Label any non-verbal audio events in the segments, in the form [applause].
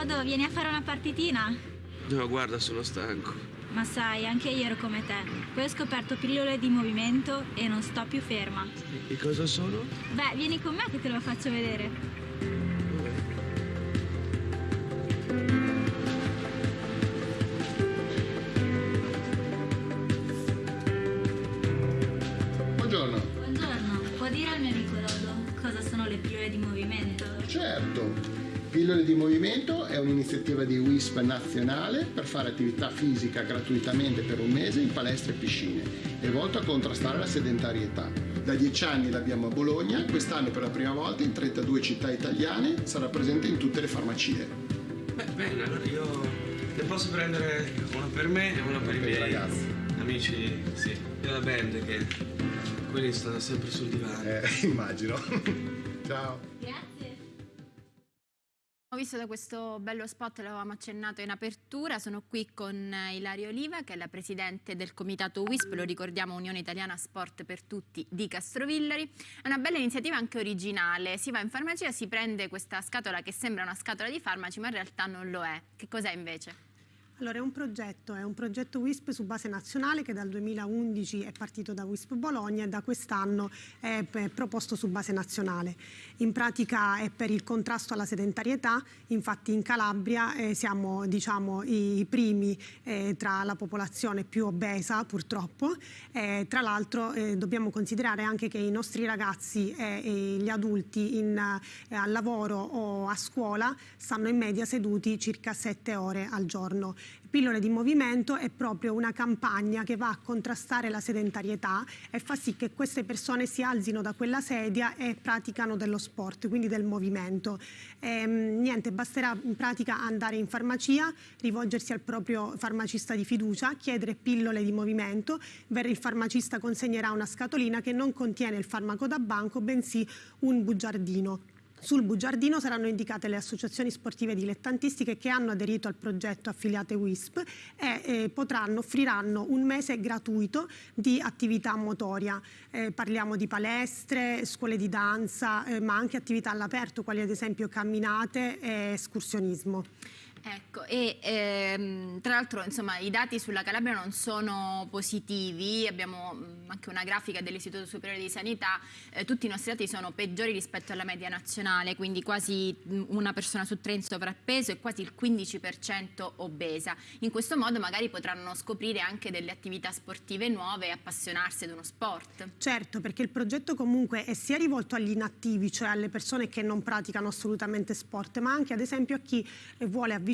Riccardo, vieni a fare una partitina? No, guarda, sono stanco. Ma sai, anche io ero come te. Poi ho scoperto pillole di movimento e non sto più ferma. E cosa sono? Beh, vieni con me che te lo faccio vedere. Buongiorno. Buongiorno, può dire al mio amico Dodo cosa sono le pillole di movimento? Certo. Pillole di movimento è un'iniziativa di WISP nazionale per fare attività fisica gratuitamente per un mese in palestre e piscine. È volto a contrastare la sedentarietà. Da dieci anni l'abbiamo a Bologna, quest'anno per la prima volta in 32 città italiane, sarà presente in tutte le farmacie. Beh, bene, allora io ne posso prendere una per me e una per i Per i miei ragazzi. amici, sì, della band che quelli stanno sempre sul divano. Eh, [laughs] immagino. Ciao. Visto da questo bello spot, l'avevamo accennato in apertura, sono qui con eh, Ilaria Oliva che è la presidente del comitato WISP, lo ricordiamo Unione Italiana Sport per Tutti di Castrovillari. È una bella iniziativa anche originale, si va in farmacia, si prende questa scatola che sembra una scatola di farmaci ma in realtà non lo è. Che cos'è invece? Allora è un progetto, è un progetto WISP su base nazionale che dal 2011 è partito da WISP Bologna e da quest'anno è proposto su base nazionale. In pratica è per il contrasto alla sedentarietà, infatti in Calabria eh, siamo diciamo, i primi eh, tra la popolazione più obesa purtroppo. Eh, tra l'altro eh, dobbiamo considerare anche che i nostri ragazzi eh, e gli adulti in, eh, al lavoro o a scuola stanno in media seduti circa 7 ore al giorno. Pillole di movimento è proprio una campagna che va a contrastare la sedentarietà e fa sì che queste persone si alzino da quella sedia e praticano dello sport, quindi del movimento. Ehm, niente, basterà in pratica andare in farmacia, rivolgersi al proprio farmacista di fiducia, chiedere pillole di movimento, il farmacista consegnerà una scatolina che non contiene il farmaco da banco, bensì un bugiardino. Sul bugiardino saranno indicate le associazioni sportive dilettantistiche che hanno aderito al progetto affiliate WISP e eh, potranno, offriranno un mese gratuito di attività motoria. Eh, parliamo di palestre, scuole di danza, eh, ma anche attività all'aperto, quali ad esempio camminate e escursionismo. Ecco, e ehm, tra l'altro i dati sulla Calabria non sono positivi, abbiamo mh, anche una grafica dell'Istituto Superiore di Sanità, eh, tutti i nostri dati sono peggiori rispetto alla media nazionale, quindi quasi mh, una persona su tre in sovrappeso e quasi il 15% obesa. In questo modo magari potranno scoprire anche delle attività sportive nuove e appassionarsi ad uno sport. Certo, perché il progetto comunque è sia rivolto agli inattivi, cioè alle persone che non praticano assolutamente sport, ma anche ad esempio a chi eh, vuole avvicinarsi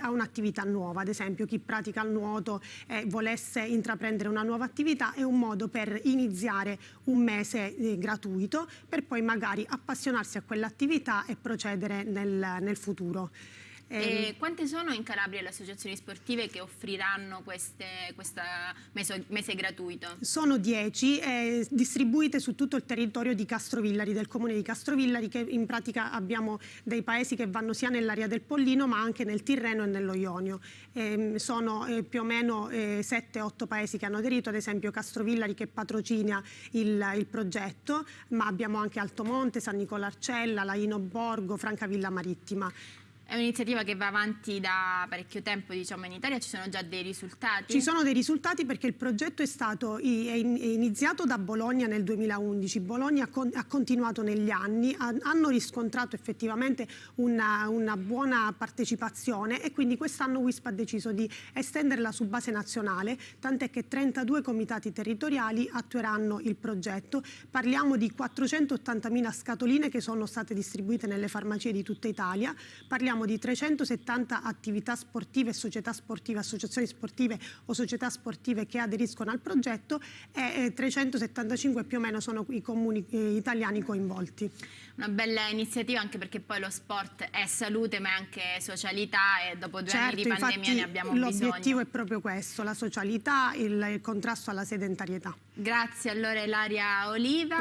a un'attività nuova, ad esempio chi pratica il nuoto e volesse intraprendere una nuova attività è un modo per iniziare un mese eh, gratuito per poi magari appassionarsi a quell'attività e procedere nel, nel futuro. E quante sono in Calabria le associazioni sportive che offriranno questa mese, mese gratuito? Sono 10 eh, distribuite su tutto il territorio di Castrovillari, del comune di Castrovillari, che in pratica abbiamo dei paesi che vanno sia nell'area del Pollino ma anche nel Tirreno e nello Ionio. Ehm, sono eh, più o meno eh, 7-8 paesi che hanno aderito, ad esempio Castrovillari che patrocina il, il progetto, ma abbiamo anche Altomonte, San Nicolarcella, Laino Borgo, Francavilla Marittima. È un'iniziativa che va avanti da parecchio tempo diciamo, in Italia, ci sono già dei risultati? Ci sono dei risultati perché il progetto è stato è in- è iniziato da Bologna nel 2011, Bologna ha, con- ha continuato negli anni, ha- hanno riscontrato effettivamente una, una buona partecipazione e quindi quest'anno WISP ha deciso di estenderla su base nazionale, tant'è che 32 comitati territoriali attueranno il progetto. Parliamo di 480.000 scatoline che sono state distribuite nelle farmacie di tutta Italia, parliamo di 370 attività sportive, società sportive, associazioni sportive o società sportive che aderiscono al progetto e eh, 375 più o meno sono i comuni eh, italiani coinvolti. Una bella iniziativa anche perché poi lo sport è salute ma è anche socialità e dopo due anni di Certo, pandemia ne abbiamo l'obiettivo bisogno. è proprio questo, la socialità, il, il contrasto alla sedentarietà. Grazie allora Ilaria Oliva.